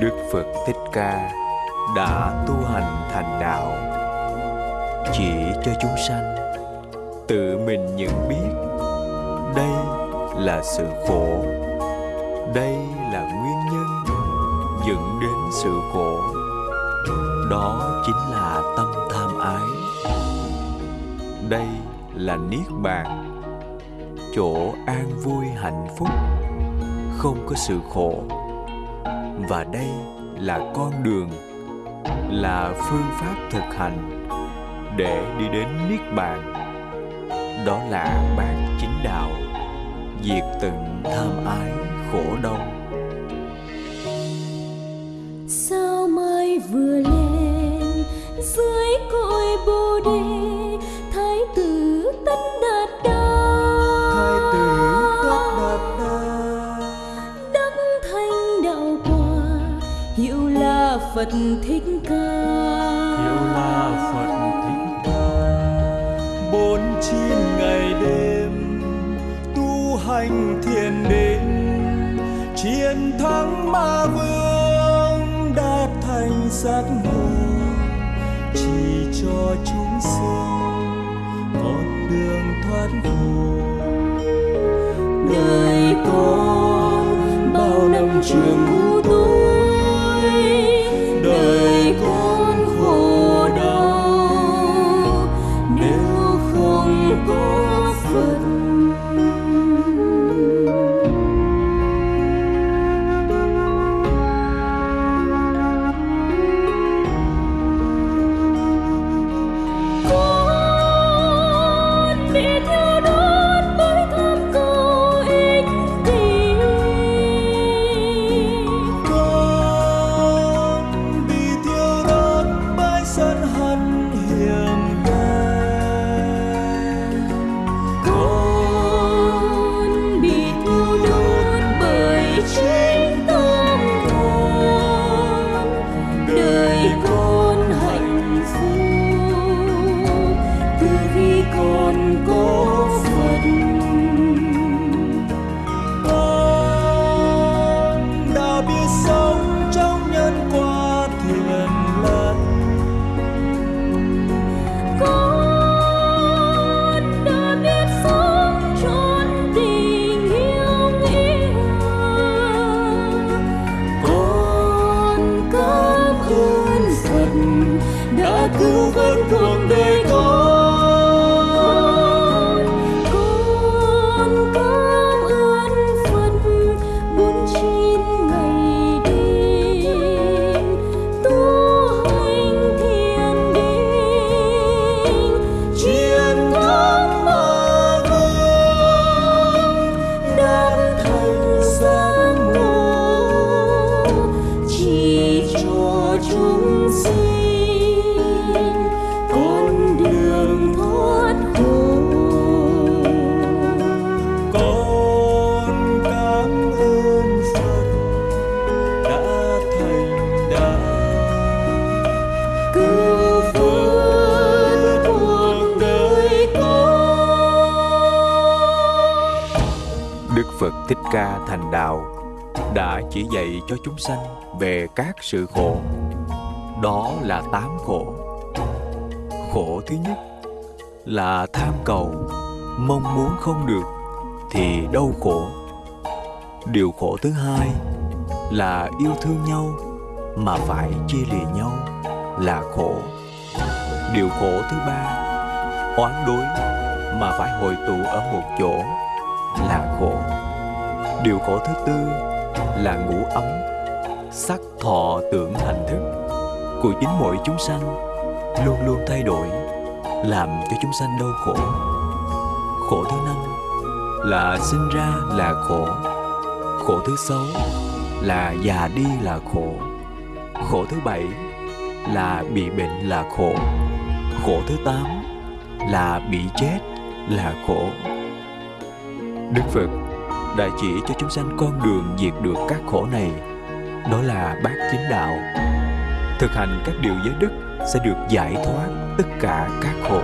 Đức Phật Thích Ca đã tu hành thành đạo. Chỉ cho chúng sanh tự mình nhận biết đây là sự khổ, đây là nguyên nhân dẫn đến sự khổ. Đó chính là tâm tham ái. Đây là niết bàn, chỗ an vui hạnh phúc, không có sự khổ và đây là con đường, là phương pháp thực hành để đi đến niết bàn. Đó là bản chính đạo, diệt tận tham ái khổ đau. Phật thích ca. Hiệu là phật thích ca. Bốn chín ngày đêm tu hành thiền định chiến thắng ma vương đạt thành giác ngộ chỉ cho chúng sinh con đường thoát khổ đời con bao năm trường ngu đã cứu vớt cuộc đời Thích Ca thành đạo đã chỉ dạy cho chúng sanh về các sự khổ. Đó là tám khổ. Khổ thứ nhất là tham cầu, mong muốn không được thì đau khổ. Điều khổ thứ hai là yêu thương nhau mà phải chia lìa nhau là khổ. Điều khổ thứ ba, oán đối mà phải hội tụ ở một chỗ là khổ. Điều khổ thứ tư là ngũ ấm, sắc thọ tưởng hành thức của chính mỗi chúng sanh luôn luôn thay đổi, làm cho chúng sanh đau khổ. Khổ thứ năm là sinh ra là khổ. Khổ thứ sáu là già đi là khổ. Khổ thứ bảy là bị bệnh là khổ. Khổ thứ tám là bị chết là khổ. Đức Phật đã chỉ cho chúng sanh con đường diệt được các khổ này. Đó là bát chính đạo. Thực hành các điều giới đức sẽ được giải thoát tất cả các khổ.